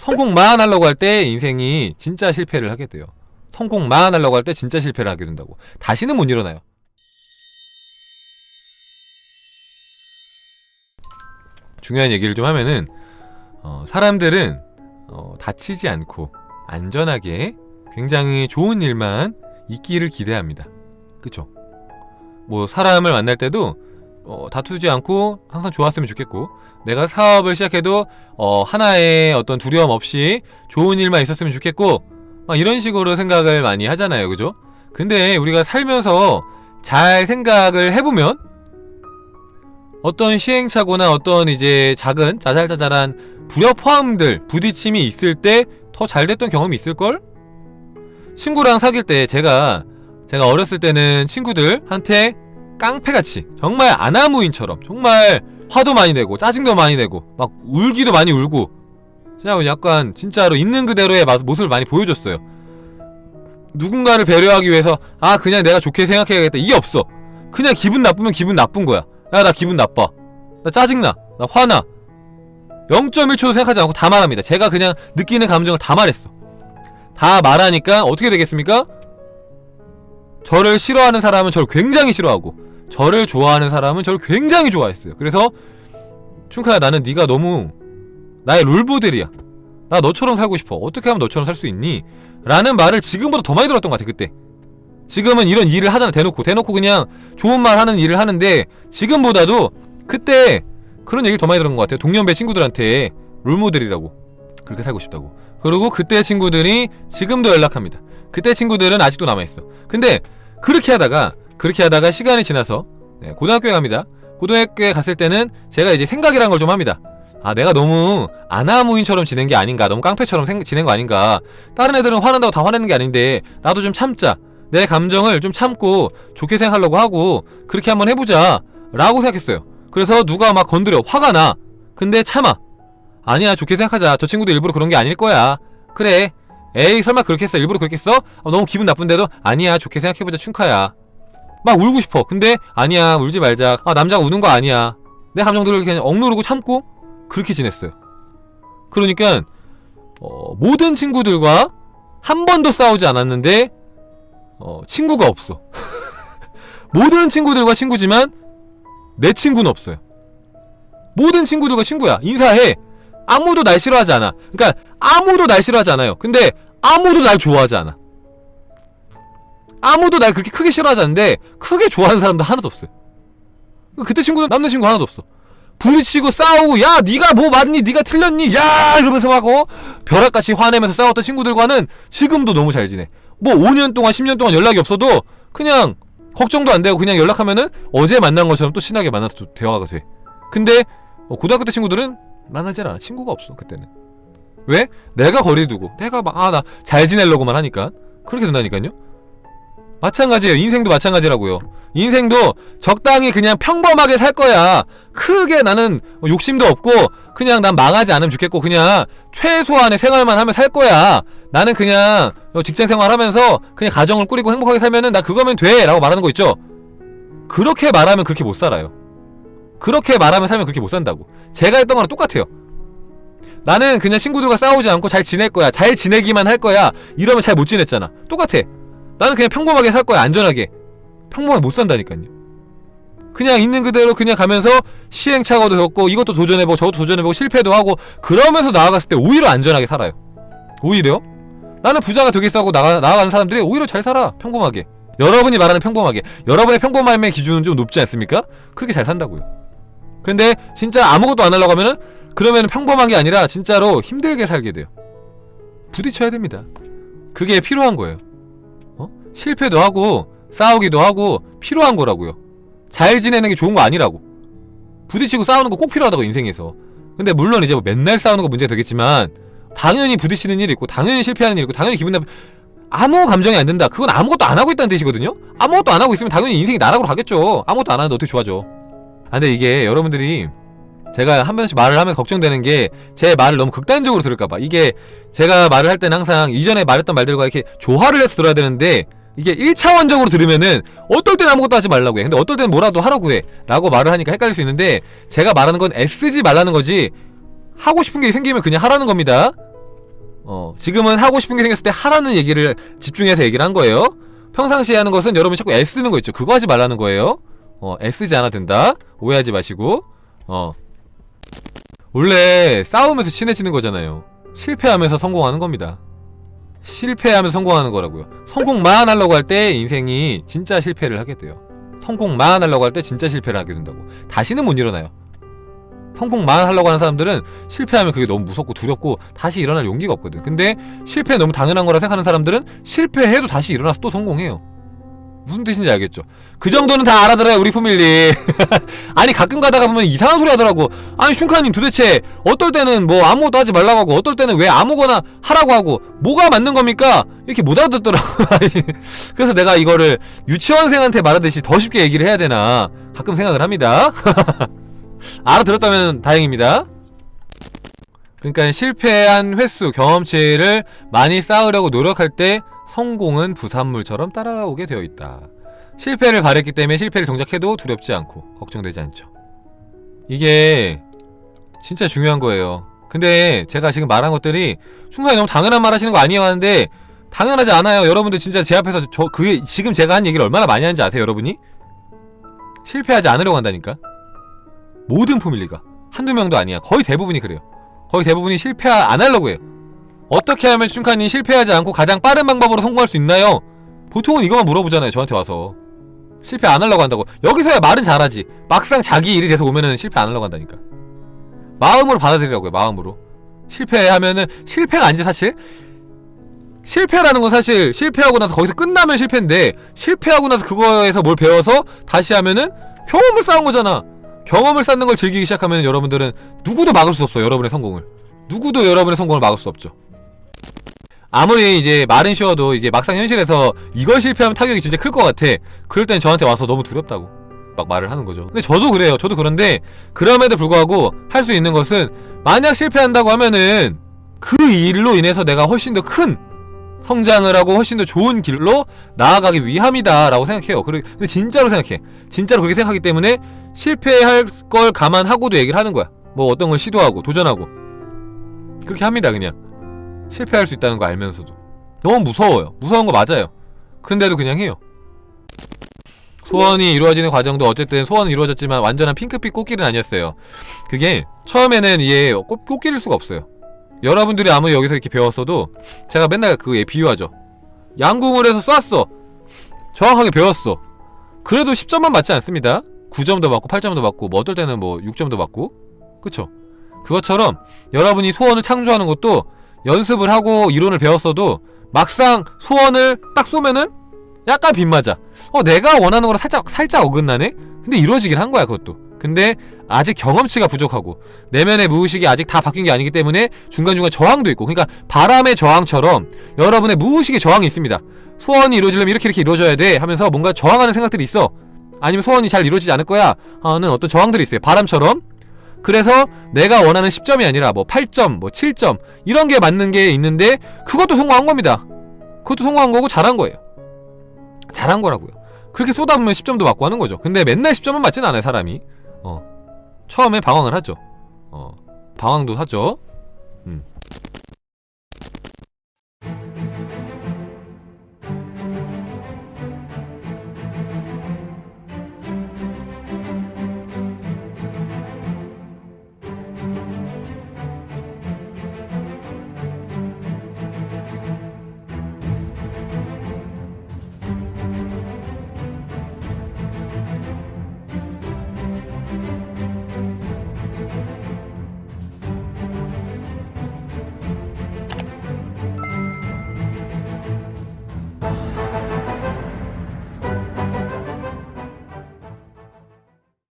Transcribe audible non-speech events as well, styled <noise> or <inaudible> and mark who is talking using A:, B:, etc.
A: 성공만 하려고 할 때 인생이 진짜 실패를 하게 돼요. 성공만 하려고 할 때 진짜 실패를 하게 된다고. 다시는 못 일어나요. 중요한 얘기를 좀 하면은 어, 사람들은 어, 다치지 않고 안전하게 굉장히 좋은 일만 있기를 기대합니다. 그쵸? 뭐 사람을 만날 때도 어, 다투지 않고 항상 좋았으면 좋겠고 내가 사업을 시작해도 어, 하나의 어떤 두려움 없이 좋은 일만 있었으면 좋겠고 막 이런 식으로 생각을 많이 하잖아요 그죠? 근데 우리가 살면서 잘 생각을 해보면 어떤 시행착오나 어떤 이제 작은 자잘자잘한 불협화음들 부딪힘이 있을 때 더 잘 됐던 경험이 있을걸? 친구랑 사귈 때 제가 제가 어렸을 때는 친구들한테 깡패같이. 정말 아나무인처럼. 정말 화도 많이 내고 짜증도 많이 내고 막 울기도 많이 울고. 그냥 약간 진짜로 있는 그대로의 모습을 많이 보여줬어요. 누군가를 배려하기 위해서 아 그냥 내가 좋게 생각해야겠다. 이게 없어. 그냥 기분 나쁘면 기분 나쁜 거야. 야 나 기분 나빠. 나 짜증나. 나 화나. 0.1초도 생각하지 않고 다 말합니다. 제가 그냥 느끼는 감정을 다 말했어. 다 말하니까 어떻게 되겠습니까? 저를 싫어하는 사람은 저를 굉장히 싫어하고 저를 좋아하는 사람은 저를 굉장히 좋아했어요. 그래서 충카야 나는 네가 너무 나의 롤모델이야. 나 너처럼 살고 싶어. 어떻게 하면 너처럼 살 수 있니? 라는 말을 지금보다 더 많이 들었던 것 같아 그때. 지금은 이런 일을 하잖아. 대놓고. 대놓고 그냥 좋은 말 하는 일을 하는데 지금보다도 그때 그런 얘기를 더 많이 들은 것 같아요. 동년배 친구들한테 롤모델이라고 그렇게 살고 싶다고. 그리고 그때 친구들이 지금도 연락합니다. 그때 친구들은 아직도 남아있어. 근데 그렇게 하다가 그렇게 하다가 시간이 지나서 네, 고등학교에 갑니다. 고등학교에 갔을 때는 제가 이제 생각이란 걸 좀 합니다. 아 내가 너무 아나무인처럼 지낸 게 아닌가 너무 깡패처럼 생, 지낸 거 아닌가. 다른 애들은 화난다고 다 화내는 게 아닌데 나도 좀 참자. 내 감정을 좀 참고 좋게 생각하려고 하고 그렇게 한번 해보자 라고 생각했어요. 그래서 누가 막 건드려 화가 나. 근데 참아. 아니야 좋게 생각하자. 저 친구도 일부러 그런 게 아닐 거야. 그래. 에이 설마 그렇게 했어? 일부러 그렇게 했어? 아, 너무 기분 나쁜데도? 아니야 좋게 생각해보자 춘카야 막 울고 싶어. 근데 아니야 울지 말자. 아 남자가 우는 거 아니야. 내 감정들을 그냥 억누르고 참고 그렇게 지냈어요. 그러니까 어, 모든 친구들과 한 번도 싸우지 않았는데 어, 친구가 없어. <laughs> 모든 친구들과 친구지만 내 친구는 없어요. 모든 친구들과 친구야. 인사해. 아무도 날 싫어하지 않아. 그러니까 아무도 날 싫어하지 않아요. 근데 아무도 날 좋아하지 않아 아무도 날 그렇게 크게 싫어하지 않는데 크게 좋아하는 사람도 하나도 없어요 그때 친구는 남자친구 하나도 없어. 부딪히고 싸우고 야 니가 뭐 맞니? 니가 틀렸니? 야 이러면서 막 어? 벼락같이 화내면서 싸웠던 친구들과는 지금도 너무 잘 지내. 뭐 5년 동안 10년 동안 연락이 없어도 그냥 걱정도 안 되고 그냥 연락하면은 어제 만난 것처럼 또 친하게 만나서 또 대화가 돼. 근데 어, 고등학교 때 친구들은 만나질 않아. 친구가 없어 그때는. 왜? 내가 거리 두고. 내가 막 아 나 잘 지내려고만 하니까. 그렇게 된다니까요 마찬가지예요. 인생도 마찬가지라고요. 인생도 적당히 그냥 평범하게 살 거야. 크게 나는 욕심도 없고 그냥 난 망하지 않으면 좋겠고 그냥 최소한의 생활만 하면 살 거야. 나는 그냥 직장 생활 하면서 그냥 가정을 꾸리고 행복하게 살면은 나 그거면 돼! 라고 말하는 거 있죠? 그렇게 말하면 그렇게 못 살아요. 그렇게 말하면 살면 그렇게 못 산다고. 제가 했던 거랑 똑같아요. 나는 그냥 친구들과 싸우지 않고 잘 지낼 거야. 잘 지내기만 할 거야. 이러면 잘 못 지냈잖아. 똑같아 나는 그냥 평범하게 살 거야 안전하게. 평범하게 못 산다니까요. 그냥 있는 그대로 그냥 가면서 시행착오도 겪고 이것도 도전해보고 저것도 도전해보고 실패도 하고 그러면서 나아갔을 때 오히려 안전하게 살아요. 오히려? 나는 부자가 되겠어 고 나가, 나아가는 사람들이 오히려 잘 살아 평범하게. 여러분이 말하는 평범하게. 여러분의 평범함의 기준은 좀 높지 않습니까? 그렇게 잘 산다고요. 근데 진짜 아무것도 안 하려고 하면은 그러면 평범한 게 아니라 진짜로 힘들게 살게 돼요. 부딪혀야 됩니다. 그게 필요한 거예요. 어? 실패도 하고 싸우기도 하고 필요한 거라고요. 잘 지내는 게 좋은 거 아니라고. 부딪히고 싸우는 거 꼭 필요하다고 인생에서. 근데 물론 이제 뭐 맨날 싸우는 거 문제가 되겠지만 당연히 부딪히는 일이 있고 당연히 실패하는 일이 있고 당연히 기분 나쁘 아무 감정이 안 든다. 그건 아무것도 안 하고 있다는 뜻이거든요. 아무것도 안 하고 있으면 당연히 인생이 나락으로 가겠죠. 아무것도 안 하는데 어떻게 좋아져? 아 근데 이게 여러분들이 제가 한 번씩 말을 하면 걱정되는 게 제 말을 너무 극단적으로 들을까봐. 이게 제가 말을 할 때는 항상 이전에 말했던 말들과 이렇게 조화를 해서 들어야 되는데 이게 1차원적으로 들으면은 어떨 땐 아무것도 하지 말라고 해 근데 어떨 땐 뭐라도 하라고 해 라고 말을 하니까 헷갈릴 수 있는데 제가 말하는 건 애쓰지 말라는 거지 하고 싶은 게 생기면 그냥 하라는 겁니다 어, 지금은 하고 싶은 게 생겼을 때 하라는 얘기를 집중해서 얘기를 한 거예요. 평상시에 하는 것은 여러분이 자꾸 애쓰는 거 있죠. 그거 하지 말라는 거예요. 어, 애쓰지 않아도 된다. 오해하지 마시고. 어. 원래 싸우면서 친해지는 거잖아요. 실패하면서 성공하는 겁니다. 실패하면서 성공하는 거라고요. 성공만 하려고 할 때 인생이 진짜 실패를 하게 돼요. 성공만 하려고 할 때 진짜 실패를 하게 된다고. 다시는 못 일어나요. 성공만 하려고 하는 사람들은 실패하면 그게 너무 무섭고 두렵고 다시 일어날 용기가 없거든. 근데 실패 너무 당연한 거라 생각하는 사람들은 실패해도 다시 일어나서 또 성공해요. 무슨 뜻인지 알겠죠? 그 정도는 다 알아들어요 우리 포밀리. <laughs> 아니 가끔 가다가 보면 이상한 소리 하더라고. 아니 슌카님 도대체 어떨 때는 뭐 아무것도 하지 말라고 하고 어떨 때는 왜 아무거나 하라고 하고 뭐가 맞는 겁니까? 이렇게 못 알아듣더라고. <laughs> 그래서 내가 이거를 유치원생한테 말하듯이 더 쉽게 얘기를 해야 되나 가끔 생각을 합니다. <laughs> 알아들었다면 다행입니다. 그러니까 실패한 횟수, 경험치를 많이 쌓으려고 노력할 때 성공은 부산물처럼 따라오게 되어 있다. 실패를 바랬기 때문에 실패를 정작해도 두렵지 않고 걱정되지 않죠. 이게 진짜 중요한 거예요. 근데 제가 지금 말한 것들이 순간에 너무 당연한 말 하시는 거 아니에요 하는데 당연하지 않아요. 여러분들 진짜 제 앞에서 저 그게 지금 제가 한 얘기를 얼마나 많이 하는지 아세요, 여러분이? 실패하지 않으려고 한다니까. 모든 포밀리가 한두 명도 아니야. 거의 대부분이 그래요. 거의 대부분이 실패 안 하려고 해요. 어떻게 하면 춘카님 실패하지 않고 가장 빠른 방법으로 성공할 수 있나요? 보통은 이것만 물어보잖아요 저한테 와서. 실패 안 하려고 한다고. 여기서야 말은 잘하지. 막상 자기 일이 돼서 오면은 실패 안 하려고 한다니까. 마음으로 받아들이라고요 마음으로. 실패하면은 실패가 아니지 사실. 실패라는 건 사실 실패하고 나서 거기서 끝나면 실패인데 실패하고 나서 그거에서 뭘 배워서 다시 하면은 경험을 쌓은 거잖아. 경험을 쌓는 걸 즐기기 시작하면 여러분들은 누구도 막을 수 없어 여러분의 성공을. 누구도 여러분의 성공을 막을 수 없죠 아무리 이제 말은 쉬워도 이제 막상 현실에서 이걸 실패하면 타격이 진짜 클 것 같아. 그럴 땐 저한테 와서 너무 두렵다고 막 말을 하는 거죠. 근데 저도 그래요. 저도 그런데 그럼에도 불구하고 할 수 있는 것은 만약 실패한다고 하면은 그 일로 인해서 내가 훨씬 더 큰 성장을 하고 훨씬 더 좋은 길로 나아가기 위함이다 라고 생각해요. 근데 진짜로 생각해. 진짜로 그렇게 생각하기 때문에 실패할 걸 감안하고도 얘기를 하는 거야. 뭐 어떤 걸 시도하고 도전하고. 그렇게 합니다 그냥 실패할 수 있다는 거 알면서도. 너무 무서워요. 무서운 거 맞아요. 근데도 그냥 해요. 소원이 이루어지는 과정도 어쨌든 소원은 이루어졌지만 완전한 핑크빛 꽃길은 아니었어요. 그게 처음에는 이게 꽃, 꽃길일 수가 없어요. 여러분들이 아무리 여기서 이렇게 배웠어도 제가 맨날 그에 비유하죠. 양궁을 해서 쐈어. 정확하게 배웠어. 그래도 10점만 맞지 않습니다. 9점도 맞고 8점도 맞고 뭐 어떨 때는 뭐 6점도 맞고. 그쵸? 그것처럼 여러분이 소원을 창조하는 것도 연습을 하고 이론을 배웠어도 막상 소원을 딱 쏘면은 약간 빗맞아. 어 내가 원하는 거랑 살짝 살짝 어긋나네? 근데 이루어지긴 한 거야 그것도. 근데 아직 경험치가 부족하고 내면의 무의식이 아직 다 바뀐 게 아니기 때문에 중간중간 저항도 있고. 그러니까 바람의 저항처럼 여러분의 무의식의 저항이 있습니다. 소원이 이루어지려면 이렇게 이렇게 이루어져야 돼 하면서 뭔가 저항하는 생각들이 있어. 아니면 소원이 잘 이루어지지 않을 거야 하는 어떤 저항들이 있어요. 바람처럼 그래서 내가 원하는 10점이 아니라 뭐 8점, 뭐 7점 이런 게 맞는 게 있는데 그것도 성공한 겁니다. 그것도 성공한 거고 잘한 거예요. 잘한 거라고요. 그렇게 쏟아보면 10점도 맞고 하는 거죠. 근데 맨날 10점은 맞진 않아요, 사람이. 어. 처음에 방황을 하죠. 어. 방황도 하죠.